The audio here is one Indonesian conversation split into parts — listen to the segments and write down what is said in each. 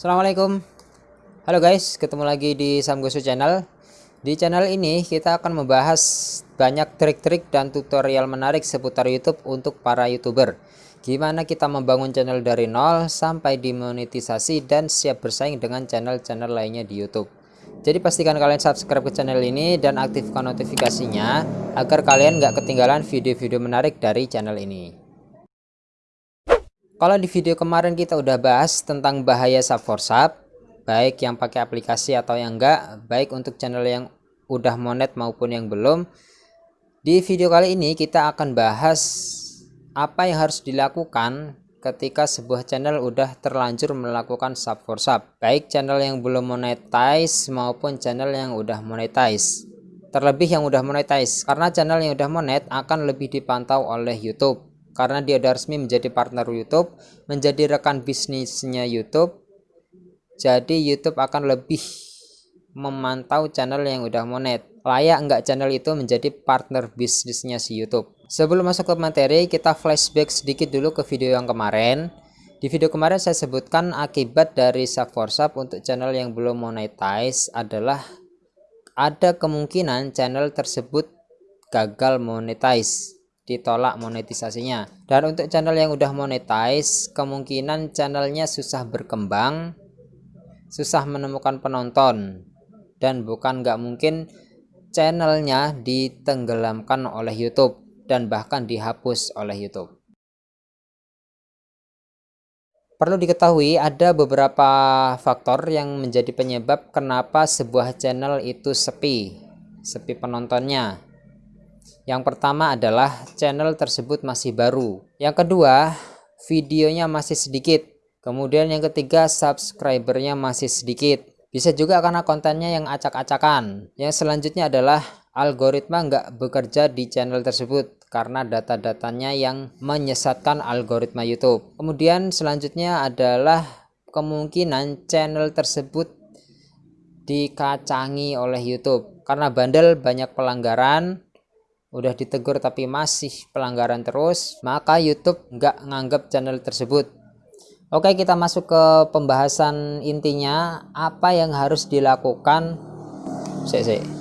Assalamualaikum. Halo guys ketemu lagi di Samgosu channel. Di channel ini kita akan membahas banyak trik-trik dan tutorial menarik seputar YouTube untuk para youtuber. Gimana kita membangun channel dari nol sampai dimonetisasi dan siap bersaing dengan channel-channel lainnya di YouTube. Jadi pastikan kalian subscribe ke channel ini dan aktifkan notifikasinya agar kalian nggak ketinggalan video-video menarik dari channel ini kalau di video kemarin kita udah bahas tentang bahaya sub for sub, baik yang pakai aplikasi atau yang enggak, baik untuk channel yang udah monet maupun yang belum. Di video kali ini kita akan bahas apa yang harus dilakukan ketika sebuah channel udah terlanjur melakukan sub for sub, baik channel yang belum monetize maupun channel yang udah monetize. Terlebih yang udah monetize, karena channel yang udah monet akan lebih dipantau oleh YouTube karena dia sudah resmi menjadi partner YouTube, menjadi rekan bisnisnya YouTube. Jadi YouTube akan lebih memantau channel yang udah monet. Layak enggak channel itu menjadi partner bisnisnya si YouTube. Sebelum masuk ke materi, kita flashback sedikit dulu ke video yang kemarin. Di video kemarin saya sebutkan akibat dari sub for sub untuk channel yang belum monetize adalah ada kemungkinan channel tersebut gagal monetize ditolak monetisasinya. Dan untuk channel yang udah monetize kemungkinan channelnya susah berkembang susah menemukan penonton dan bukan nggak mungkin channelnya ditenggelamkan oleh YouTube dan bahkan dihapus oleh YouTube. Perlu diketahui ada beberapa faktor yang menjadi penyebab kenapa sebuah channel itu sepi sepi penontonnya yang pertama adalah channel tersebut masih baru. Yang kedua, videonya masih sedikit. Kemudian yang ketiga, subscribernya masih sedikit. Bisa juga karena kontennya yang acak-acakan. Yang selanjutnya adalah algoritma nggak bekerja di channel tersebut karena data-datanya yang menyesatkan algoritma YouTube. Kemudian selanjutnya adalah kemungkinan channel tersebut dikacangi oleh YouTube karena bandel banyak pelanggaran udah ditegur tapi masih pelanggaran terus maka YouTube nggak nganggap channel tersebut. Oke kita masuk ke pembahasan intinya apa yang harus dilakukan? Sik.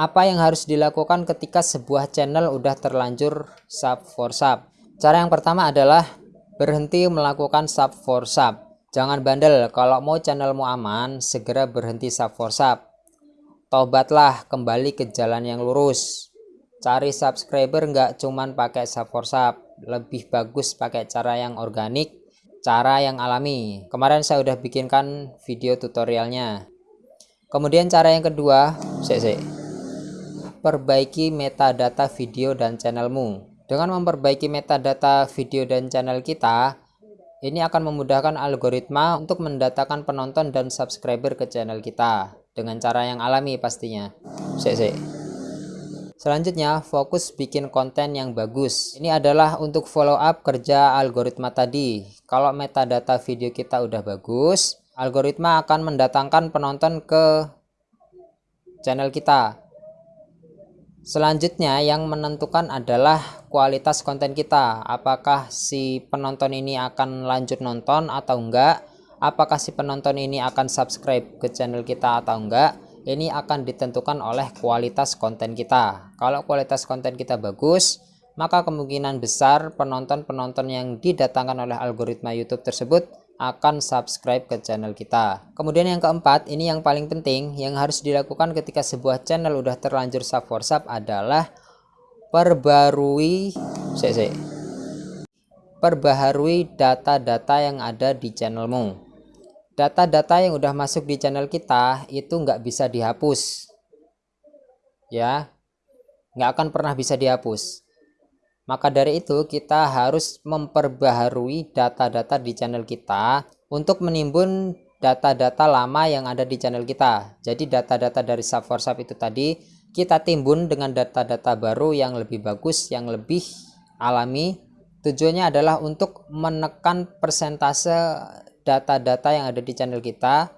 apa yang harus dilakukan ketika sebuah channel udah terlanjur sub for sub? Cara yang pertama adalah berhenti melakukan sub for sub. Jangan bandel kalau mau channelmu aman segera berhenti sub for sub Tobatlah kembali ke jalan yang lurus. Cari subscriber nggak cuman pakai sub for sub, lebih bagus pakai cara yang organik, cara yang alami. Kemarin saya udah bikinkan video tutorialnya. Kemudian cara yang kedua, sek. Perbaiki metadata video dan channelmu. Dengan memperbaiki metadata video dan channel kita, ini akan memudahkan algoritma untuk mendatangkan penonton dan subscriber ke channel kita dengan cara yang alami pastinya. Sek, sek. Selanjutnya, fokus bikin konten yang bagus. Ini adalah untuk follow up kerja algoritma tadi. Kalau metadata video kita udah bagus, algoritma akan mendatangkan penonton ke channel kita. Selanjutnya yang menentukan adalah kualitas konten kita. Apakah si penonton ini akan lanjut nonton atau enggak apakah si penonton ini akan subscribe ke channel kita atau enggak? Ini akan ditentukan oleh kualitas konten kita. Kalau kualitas konten kita bagus maka kemungkinan besar penonton-penonton yang didatangkan oleh algoritma YouTube tersebut akan subscribe ke channel kita. Kemudian yang keempat ini yang paling penting yang harus dilakukan ketika sebuah channel udah terlanjur sub for sub adalah perbarui cek. perbaharui data-data yang ada di channelmu data-data yang udah masuk di channel kita itu nggak bisa dihapus. Ya nggak akan pernah bisa dihapus. Maka dari itu kita harus memperbaharui data-data di channel kita untuk menimbun data-data lama yang ada di channel kita. Jadi data-data dari sub for sub itu tadi kita timbun dengan data-data baru yang lebih bagus yang lebih alami. Tujuannya adalah untuk menekan persentase data-data yang ada di channel kita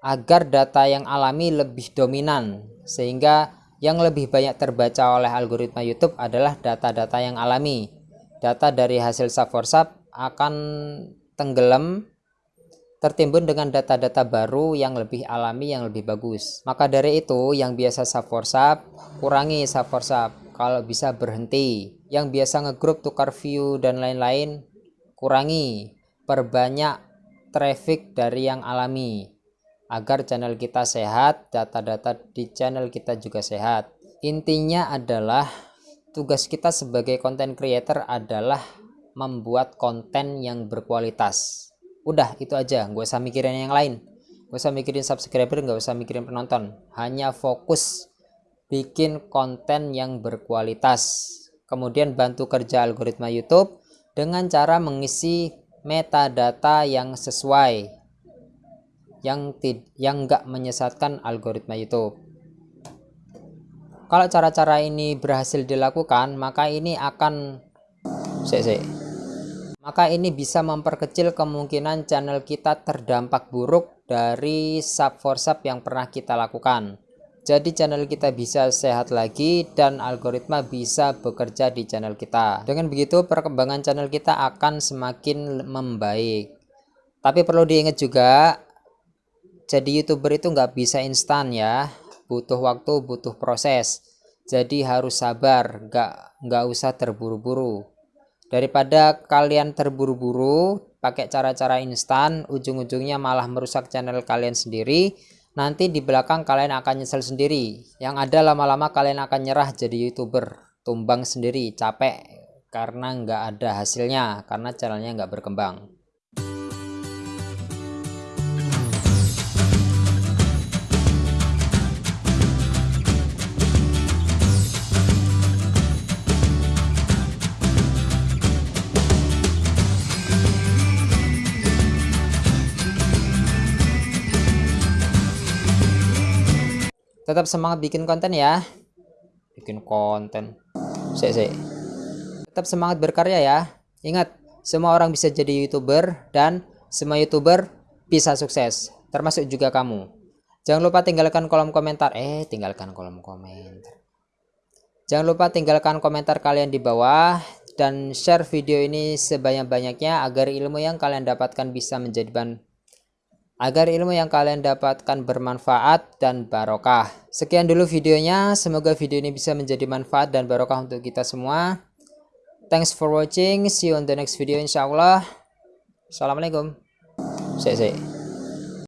agar data yang alami lebih dominan sehingga yang lebih banyak terbaca oleh algoritma YouTube adalah data-data yang alami. Data dari hasil sub akan tenggelam tertimbun dengan data-data baru yang lebih alami yang lebih bagus. Maka dari itu yang biasa sub kurangi sub kalau bisa berhenti. Yang biasa ngegroup tukar view dan lain-lain kurangi. Perbanyak traffic dari yang alami agar channel kita sehat data-data di channel kita juga sehat. Intinya adalah tugas kita sebagai content creator adalah membuat konten yang berkualitas. Udah itu aja. Gak usah mikirin yang lain. Gak usah mikirin subscriber gak usah mikirin penonton. Hanya fokus bikin konten yang berkualitas. Kemudian bantu kerja algoritma YouTube dengan cara mengisi metadata yang sesuai yang tid yang enggak menyesatkan algoritma YouTube. Kalau cara-cara ini berhasil dilakukan maka ini akan sik. Maka ini bisa memperkecil kemungkinan channel kita terdampak buruk dari sub for sub yang pernah kita lakukan jadi channel kita bisa sehat lagi dan algoritma bisa bekerja di channel kita. Dengan begitu perkembangan channel kita akan semakin membaik. Tapi perlu diingat juga jadi youtuber itu nggak bisa instan ya. Butuh waktu butuh proses. Jadi harus sabar nggak nggak usah terburu-buru. Daripada kalian terburu-buru pakai cara-cara instan ujung-ujungnya malah merusak channel kalian sendiri nanti di belakang kalian akan nyesel sendiri. Yang ada lama-lama kalian akan nyerah jadi youtuber. Tumbang sendiri capek. Karena nggak ada hasilnya karena channelnya nggak berkembang tetap semangat bikin konten ya. Bikin konten. Sih sih tetap semangat berkarya ya. Ingat semua orang bisa jadi youtuber dan semua youtuber bisa sukses termasuk juga kamu. Jangan lupa tinggalkan kolom komentar. Eh tinggalkan kolom komentar. Jangan lupa tinggalkan komentar kalian di bawah dan share video ini sebanyak-banyaknya agar ilmu yang kalian dapatkan bisa menjadi bahan agar ilmu yang kalian dapatkan bermanfaat dan barokah. Sekian dulu videonya, semoga video ini bisa menjadi manfaat dan barokah untuk kita semua. Thanks for watching, see you on the next video insyaallah. Assalamualaikum. See, see.